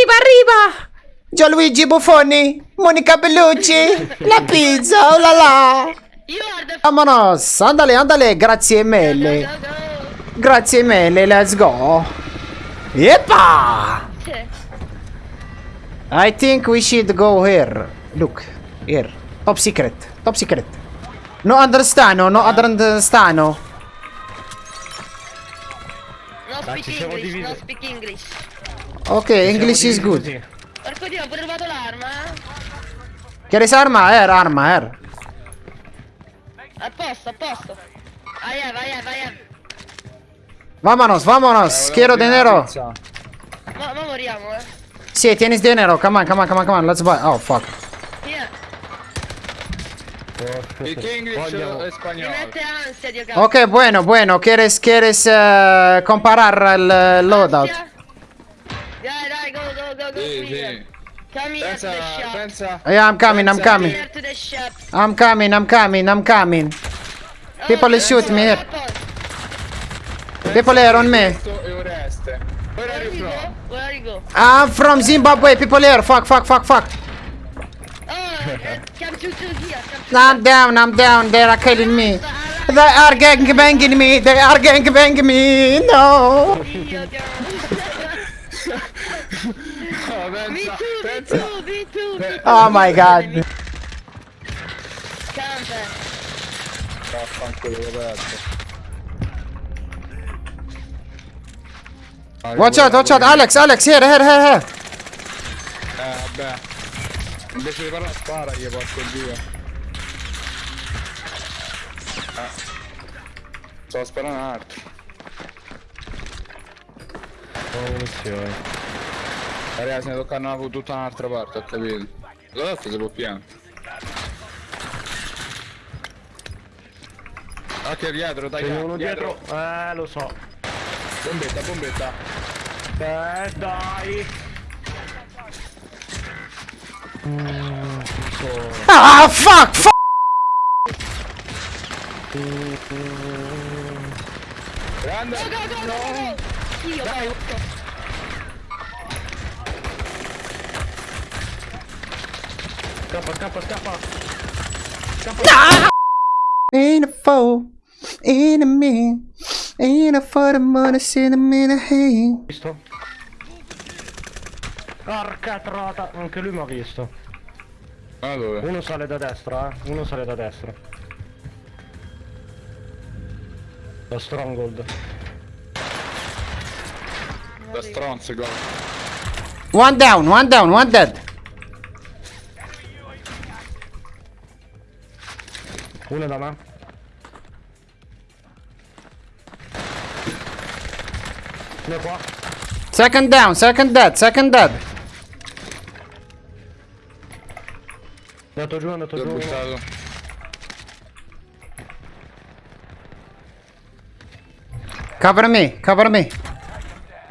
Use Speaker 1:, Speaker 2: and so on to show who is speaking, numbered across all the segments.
Speaker 1: arriva, arriva! Gianluigi Buffoni, Monica Bellucci, la pizza, oh la la! Vamonos, andale, andale, grazie mille. Grazie mille, let's go. Yeppa! I think we should go here. Look, here. Top secret, top secret. No understand, no understand.
Speaker 2: No speak English, no speak English.
Speaker 1: Ok, English is good.
Speaker 2: Porco dio, ho pure rubato l'arma, eh?
Speaker 1: ¿Quieres arma? Air, arma, air.
Speaker 2: A posto, a posto. Vai, eh, vai, eh, vai, eh.
Speaker 1: Vámonos, vámonos. Quiero dinero.
Speaker 2: Ma, ma moriamo, eh.
Speaker 1: Sí, tienes dinero. Come on, come on, come on, come on. Let's buy. Oh, fuck.
Speaker 2: Mette ansia.
Speaker 1: Ok, bueno, bueno. ¿Quieres, quieres eh, comparar el eh, loadout?
Speaker 2: Ansia. Come here.
Speaker 3: sì.
Speaker 2: Come here to the shop.
Speaker 3: pensa.
Speaker 1: Oh, yeah, I'm coming, I'm
Speaker 2: Come
Speaker 1: coming.
Speaker 2: here to the shop.
Speaker 1: I'm coming, I'm coming, I'm coming. Oh, people
Speaker 2: Oh,
Speaker 1: shoot me here. People here on me.
Speaker 3: Questo Oreste. Where
Speaker 2: Where
Speaker 3: are
Speaker 2: you
Speaker 3: you from?
Speaker 2: Where are you go?
Speaker 1: I'm from Zimbabwe. People here. Fuck, fuck, fuck, fuck.
Speaker 2: Oh, come to to here. Come to
Speaker 1: I'm down, I'm down. They are killing me. Ah, they are gang banging me. They are gang banging me. No.
Speaker 2: Me too, me too, me too, me too.
Speaker 1: Oh my god.
Speaker 3: Vaffanculo.
Speaker 1: Watch out, watch out. Alex, Alex, here, here, here, here.
Speaker 3: Eh, vabbè. Invece di parlare spara io porco dio. Eh. Sto sparando un altro. Ragazzi, ne toccano tutta un'altra parte, ho capito. L'altro si può piano. Ok, dietro, dai,
Speaker 4: Ce n'è uno dietro. Eh, lo so.
Speaker 3: Bombetta, bombetta.
Speaker 4: Eh, dai. Mm.
Speaker 1: Ah, fuck, fuck.
Speaker 3: Grande!
Speaker 2: Go, go, go, go, go. Io, vai.
Speaker 4: Scappa, scappa, scappa.
Speaker 1: Ain't a foe, ain't a me, ain't a for the money, send them in a hay.
Speaker 4: Visto? Porca trota. Anche lui mi ha visto.
Speaker 3: Ma dove?
Speaker 4: Uno sale da destra, eh. Uno sale da destra. Da Stronghold.
Speaker 3: Da stronzo, go.
Speaker 1: One down, one down, one dead.
Speaker 4: Uno da. Uno qua.
Speaker 1: Second down, second dead, second dead.
Speaker 4: Andato giù, andato giù.
Speaker 3: buttato.
Speaker 1: Cover me, cover me.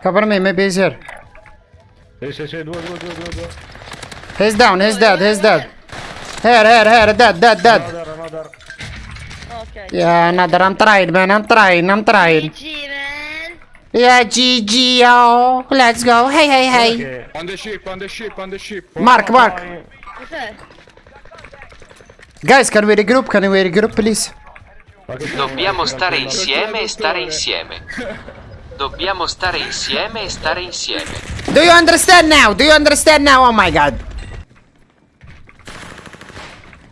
Speaker 1: Cover me, maybe he's here.
Speaker 4: Sì, sì, sì, due, due, due, due, due.
Speaker 1: He's down, he's dead, he's dead. Here, here, here, dead, dead, dead.
Speaker 4: Another, another.
Speaker 2: Ok.
Speaker 1: Yeah, another, I'm trying, man, I'm trying, I'm trying.
Speaker 2: GG, man.
Speaker 1: Yeah, GG, yo. Let's go. Hey, hey, hey.
Speaker 4: Che...
Speaker 3: On the ship, on the ship, on the ship.
Speaker 1: Mark, Mark.
Speaker 4: Poi-
Speaker 2: Cos'è?
Speaker 1: Guys, can we regroup? Can we regroup, please?
Speaker 4: Ma che
Speaker 5: Dobbiamo stare insieme e stare insieme. Dobbiamo stare insieme e stare insieme.
Speaker 1: Do you understand now? Do you understand now? Oh my god.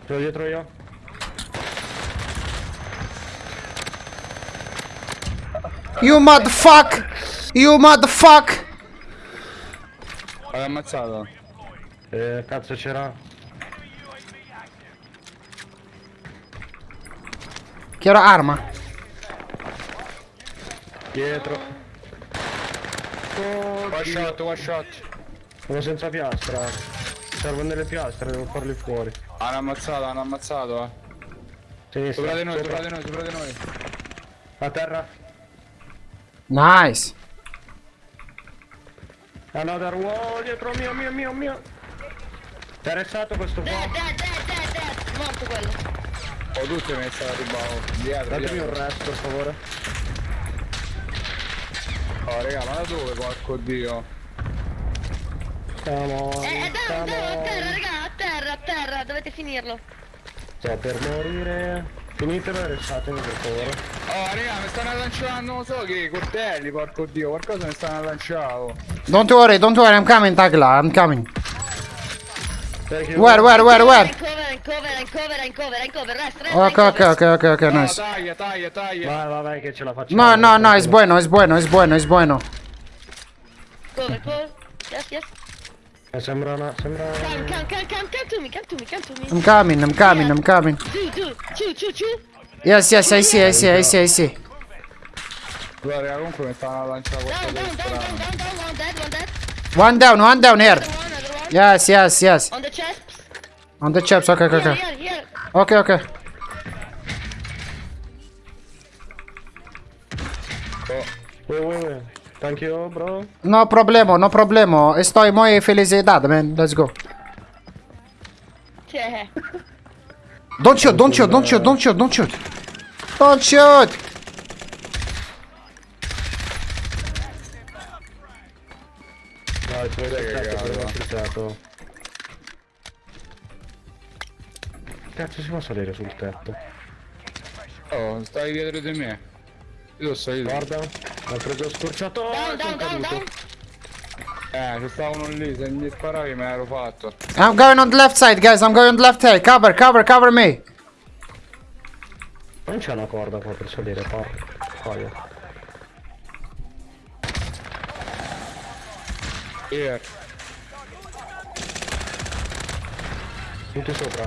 Speaker 4: Sono dietro io.
Speaker 1: You motherfuck. You motherfuck.
Speaker 3: L'hai ammazzato.
Speaker 4: Eh, cazzo c'era.
Speaker 1: Quiero arma.
Speaker 4: Dietro.
Speaker 3: One shot, one shot.
Speaker 4: Uno senza piastra. Servono delle piastre, devo farli fuori.
Speaker 3: Hanno ammazzato, hanno ammazzato, eh.
Speaker 4: Sinistra.
Speaker 3: Sopra di noi,
Speaker 4: sopra
Speaker 3: di noi, sopra di noi.
Speaker 4: A terra.
Speaker 1: Nice.
Speaker 4: Another wall dietro mio, mio, mio, mio. Interessato questo qua.
Speaker 2: Dead, dead, dead, dead, dead. Morto quello.
Speaker 3: Oh, tutti mi stanno rubando. Dietro,
Speaker 4: Datemi un
Speaker 3: dietro.
Speaker 4: resto, per favore.
Speaker 3: Oh, raga, ma da dove, porco dio?
Speaker 4: Siamo...
Speaker 2: Eh, eh, down,
Speaker 4: siamo...
Speaker 2: down, a terra, raga, a terra, a terra, dovete finirlo.
Speaker 4: Sto per morire. Finitelo e restatemi per favore.
Speaker 3: Oh, raga, mi stanno lanciando, non so che, coltelli, porco dio, qualcosa mi stanno lanciando.
Speaker 1: Don't worry, don't worry, I'm coming, Tagla, I'm coming. Where, where, where, where?
Speaker 2: In cover, in cover, in cover, in cover, in cover, rest, rest.
Speaker 1: Ok, ok, ok, ok, ok,
Speaker 3: No,
Speaker 1: nice.
Speaker 3: taglia, taglia, taglia.
Speaker 4: Vai, vai, vai che ce la facciamo.
Speaker 1: No, no, no, es bueno, es bueno, es bueno, es bueno.
Speaker 2: Cover, cover. Yes, yes.
Speaker 4: Eh, sembra
Speaker 2: Come, come, come, come, come to me, come to me, come to me.
Speaker 1: I'm coming, I'm coming, I'm coming.
Speaker 2: Two, two, two, two, two.
Speaker 1: Yes, yes, I see, I see, I see, I see.
Speaker 3: Guarda, raga, comunque mi stanno lanciando
Speaker 2: Down,
Speaker 3: qualcosa
Speaker 2: down,
Speaker 3: di
Speaker 2: down, down, down, down, one dead, one dead.
Speaker 1: One down, one down here.
Speaker 2: Another one, another one.
Speaker 1: Yes, yes, yes.
Speaker 2: On the chest.
Speaker 1: On the chaps, okay, okay, okay.
Speaker 2: here, here.
Speaker 1: Okay, okay.
Speaker 4: Wait, wait, wait. Thank you, bro.
Speaker 1: No problemo, no problemo. Estoy muy felicidad, man. Let's go.
Speaker 2: Yeah.
Speaker 1: Don't shoot, don't shoot, don't shoot, don't shoot, don't shoot. Don't shoot.
Speaker 3: Che
Speaker 4: hai testato. Cazzo si può salire sul tetto?
Speaker 3: Oh, stai dietro di me. Io sto lì.
Speaker 4: Guarda, ha preso lo scorciatore.
Speaker 2: Down, down, down, down.
Speaker 3: Eh, c'è sta uno lì, se mi sparavi me l'ero fatto.
Speaker 1: I'm going on the left side, guys. I'm going on the left side. Cover, cover, cover me.
Speaker 4: Non c'è una corda qua per salire, porca. Poi.
Speaker 3: Here.
Speaker 4: Tutti sopra.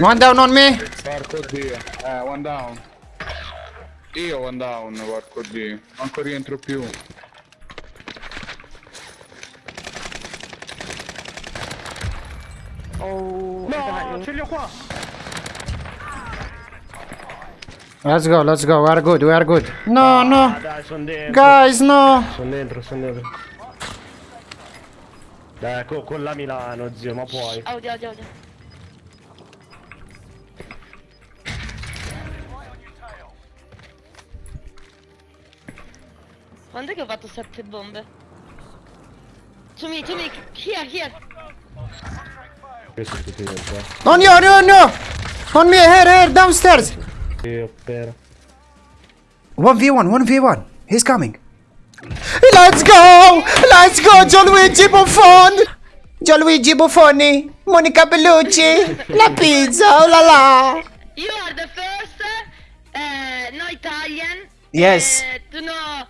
Speaker 1: One down on me.
Speaker 3: Porco dio. Eh, one down. Io one down, porco dio. Manco rientro più.
Speaker 4: No, ce li ho qua.
Speaker 1: Let's go, let's go. We are good, we are good. No,
Speaker 4: Ah,
Speaker 1: no.
Speaker 4: dai, dentro.
Speaker 1: Guys, no.
Speaker 4: Sono dentro, sono dentro. Dai, co- con la Milano, zio, ma puoi.
Speaker 2: Audio, audio, audio. Quando è che ho fatto sette bombe? To me, to me, here, here.
Speaker 4: Dentro. eh.
Speaker 1: On you, no, no. On me, here, here, downstairs.
Speaker 4: Io per.
Speaker 1: 1v1, 1v1. He's coming. Let's go! Let's go, Gianluigi Buffon! Gianluigi Buffoni, Monica Bellucci, la pizza, oh la la!
Speaker 2: You are the first, uh, no Italian.
Speaker 1: Yes.
Speaker 2: Uh, to know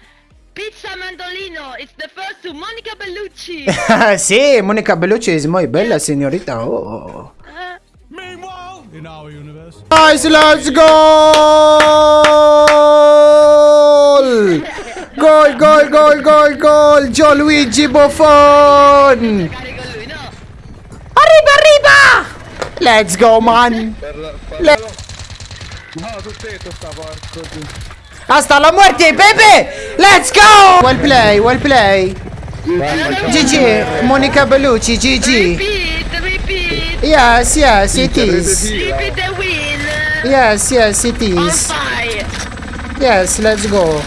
Speaker 2: Pizza Mandolino. It's the first to Monica Bellucci.
Speaker 1: sì, Monica Bellucci è molto bella, signorita. Oh.
Speaker 6: Meanwhile, in our universe.
Speaker 1: Guys, let's go! Gol, gol, gol, gol, gol! Gianluigi Buffon! Arriba, arriba! Let's go, man!
Speaker 3: Per, per
Speaker 1: Le-
Speaker 3: No, tu tetto sta porco.
Speaker 1: Hasta la muerte, baby! Let's go! Well play, well play. GG, Monica Bellucci, GG.
Speaker 2: Repeat, repeat.
Speaker 1: Yes, yes, it is.
Speaker 2: Repeat the win.
Speaker 1: Yes, yes, it
Speaker 2: On
Speaker 1: is.
Speaker 2: fire.
Speaker 1: Yes, let's go.